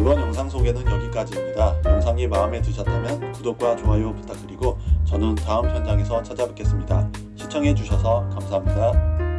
이번 영상 소개는 여기까지입니다. 영상이 마음에 드셨다면 구독과 좋아요 부탁드리고 저는 다음 현장에서 찾아뵙겠습니다. 시청해주셔서 감사합니다.